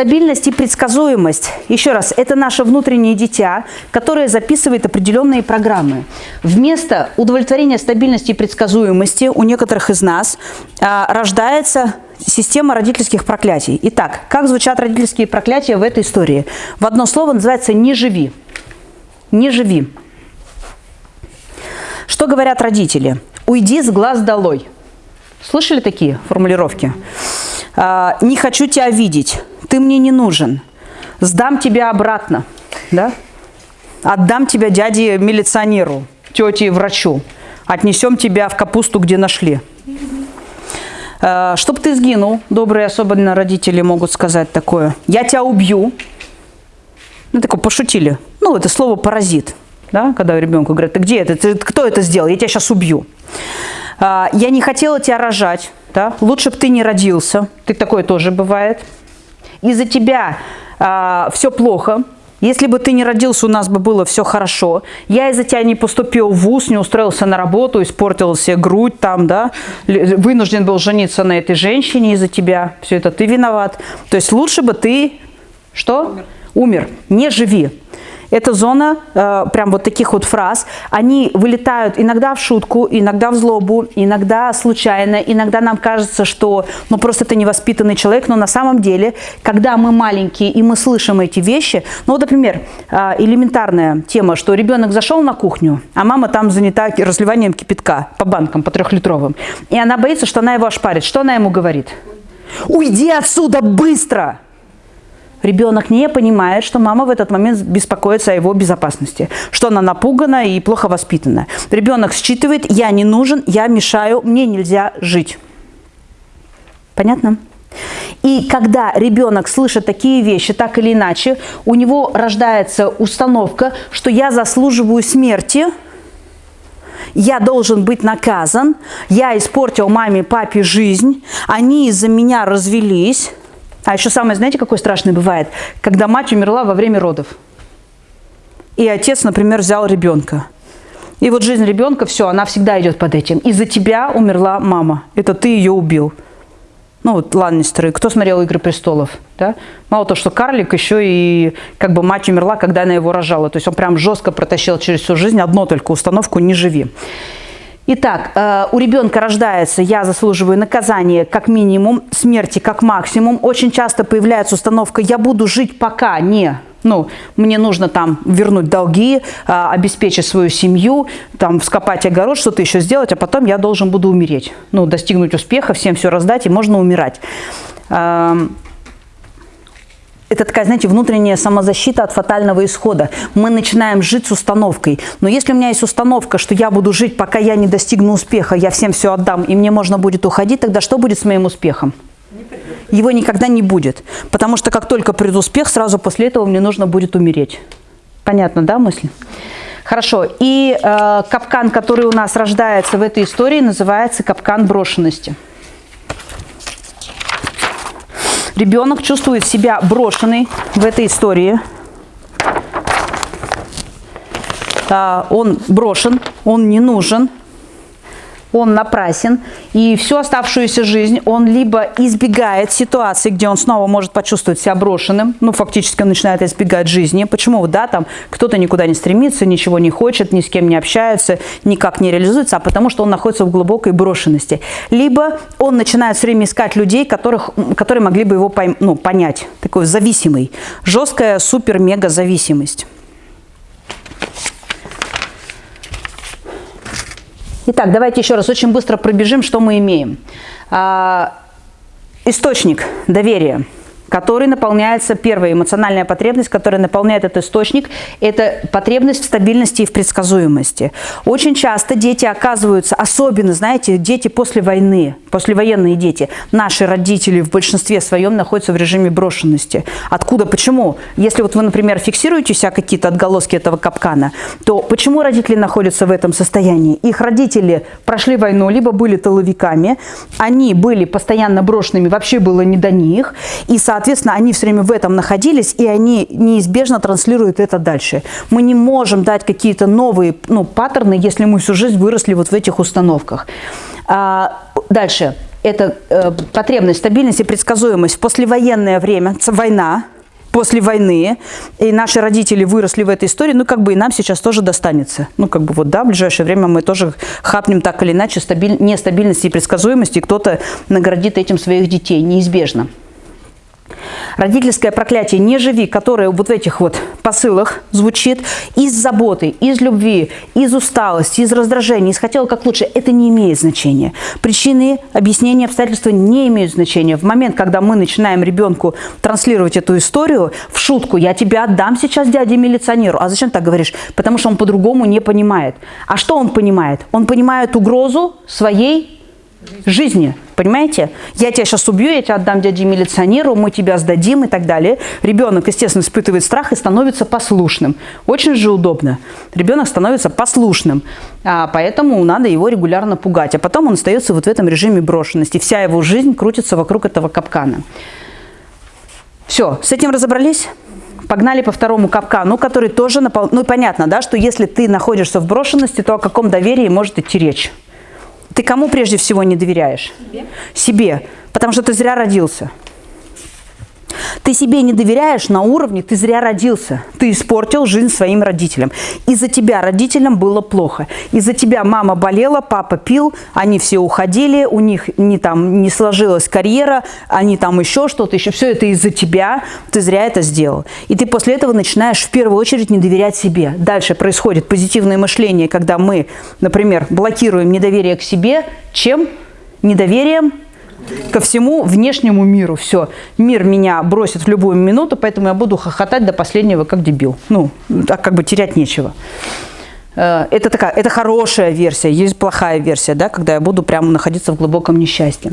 Стабильность и предсказуемость. Еще раз, это наше внутреннее дитя, которое записывает определенные программы. Вместо удовлетворения стабильности и предсказуемости у некоторых из нас а, рождается система родительских проклятий. Итак, как звучат родительские проклятия в этой истории? В одно слово называется «не живи». «Не живи». Что говорят родители? «Уйди с глаз долой». Слышали такие формулировки? А, «Не хочу тебя видеть, ты мне не нужен, сдам тебя обратно, да? отдам тебя дяде милиционеру, тете врачу, отнесем тебя в капусту, где нашли». А, «Чтоб ты сгинул», добрые особенно родители могут сказать такое. «Я тебя убью». Ну, такое пошутили. Ну, это слово «паразит», да? когда ребенку говорят, ты где это, ты, кто это сделал, я тебя сейчас убью. А, я не хотела тебя рожать, да? лучше бы ты не родился, ты такое тоже бывает. Из-за тебя а, все плохо, если бы ты не родился, у нас бы было все хорошо. Я из-за тебя не поступил в ВУЗ, не устроился на работу, испортил себе грудь там, да, вынужден был жениться на этой женщине из-за тебя. Все это ты виноват. То есть лучше бы ты, что? Умер. Умер. Не живи. Эта зона, э, прям вот таких вот фраз, они вылетают иногда в шутку, иногда в злобу, иногда случайно, иногда нам кажется, что ну просто ты невоспитанный человек, но на самом деле, когда мы маленькие и мы слышим эти вещи, ну вот, например, э, элементарная тема, что ребенок зашел на кухню, а мама там занята разливанием кипятка по банкам, по трехлитровым, и она боится, что она его ошпарит. Что она ему говорит? «Уйди отсюда быстро!» Ребенок не понимает, что мама в этот момент беспокоится о его безопасности, что она напугана и плохо воспитана. Ребенок считывает, я не нужен, я мешаю, мне нельзя жить. Понятно? И когда ребенок слышит такие вещи, так или иначе, у него рождается установка, что я заслуживаю смерти, я должен быть наказан, я испортил маме, папе жизнь, они из-за меня развелись, а еще самое, знаете, какое страшное бывает? Когда мать умерла во время родов. И отец, например, взял ребенка. И вот жизнь ребенка, все, она всегда идет под этим. Из-за тебя умерла мама. Это ты ее убил. Ну, вот Ланнистеры. Кто смотрел «Игры престолов»? Да? Мало того, что карлик, еще и как бы мать умерла, когда она его рожала. То есть он прям жестко протащил через всю жизнь одну только установку «не живи». Итак, э, у ребенка рождается «я заслуживаю наказания как минимум, смерти как максимум». Очень часто появляется установка «я буду жить пока не...» Ну, мне нужно там вернуть долги, э, обеспечить свою семью, там вскопать огород, что-то еще сделать, а потом я должен буду умереть. Ну, достигнуть успеха, всем все раздать, и можно умирать. Это такая, знаете, внутренняя самозащита от фатального исхода. Мы начинаем жить с установкой. Но если у меня есть установка, что я буду жить, пока я не достигну успеха, я всем все отдам, и мне можно будет уходить, тогда что будет с моим успехом? Его никогда не будет. Потому что как только придет успех, сразу после этого мне нужно будет умереть. Понятно, да, мысль? Хорошо. И э, капкан, который у нас рождается в этой истории, называется капкан брошенности. Ребенок чувствует себя брошенный в этой истории. Он брошен, он не нужен, он напрасен, и всю оставшуюся жизнь он либо избегает ситуации, где он снова может почувствовать себя брошенным, ну, фактически он начинает избегать жизни. Почему? Да, там кто-то никуда не стремится, ничего не хочет, ни с кем не общается, никак не реализуется, а потому что он находится в глубокой брошенности. Либо он начинает все время искать людей, которых, которые могли бы его ну, понять, такой зависимый, жесткая супер-мега зависимость. Итак, давайте еще раз очень быстро пробежим, что мы имеем. А, источник доверия – который наполняется, первая эмоциональная потребность, которая наполняет этот источник, это потребность в стабильности и в предсказуемости. Очень часто дети оказываются, особенно, знаете, дети после войны, послевоенные дети, наши родители в большинстве своем находятся в режиме брошенности. Откуда, почему? Если вот вы, например, фиксируете себя какие-то отголоски этого капкана, то почему родители находятся в этом состоянии? Их родители прошли войну, либо были тыловиками, они были постоянно брошенными, вообще было не до них, и, соответственно, Соответственно, они все время в этом находились, и они неизбежно транслируют это дальше. Мы не можем дать какие-то новые ну, паттерны, если мы всю жизнь выросли вот в этих установках. А, дальше. это э, потребность, стабильность и предсказуемость в послевоенное время, война, после войны, и наши родители выросли в этой истории, ну, как бы и нам сейчас тоже достанется. Ну, как бы вот, да, в ближайшее время мы тоже хапнем так или иначе стабиль... нестабильности и предсказуемости, и кто-то наградит этим своих детей, неизбежно. Родительское проклятие «не живи», которое вот в этих вот посылах звучит из заботы, из любви, из усталости, из раздражения, из хотела как лучше, это не имеет значения. Причины, объяснения, обстоятельства не имеют значения. В момент, когда мы начинаем ребенку транслировать эту историю в шутку, я тебя отдам сейчас дяде-милиционеру. А зачем так говоришь? Потому что он по-другому не понимает. А что он понимает? Он понимает угрозу своей жизни. Понимаете? Я тебя сейчас убью, я тебя отдам дяде-милиционеру, мы тебя сдадим и так далее. Ребенок, естественно, испытывает страх и становится послушным. Очень же удобно. Ребенок становится послушным, а поэтому надо его регулярно пугать. А потом он остается вот в этом режиме брошенности. Вся его жизнь крутится вокруг этого капкана. Все, с этим разобрались? Погнали по второму капкану, который тоже напол... Ну, понятно, да, что если ты находишься в брошенности, то о каком доверии может идти речь? Ты кому прежде всего не доверяешь? Себе. Себе, потому что ты зря родился. Ты себе не доверяешь на уровне, ты зря родился. Ты испортил жизнь своим родителям. Из-за тебя родителям было плохо. Из-за тебя мама болела, папа пил, они все уходили, у них не, там, не сложилась карьера, они там еще что-то, еще все это из-за тебя, ты зря это сделал. И ты после этого начинаешь в первую очередь не доверять себе. Дальше происходит позитивное мышление, когда мы, например, блокируем недоверие к себе, чем? Недоверием ко всему внешнему миру. Все, мир меня бросит в любую минуту, поэтому я буду хохотать до последнего, как дебил. Ну, так как бы терять нечего. Э, это такая, это хорошая версия, есть плохая версия, да, когда я буду прямо находиться в глубоком несчастье.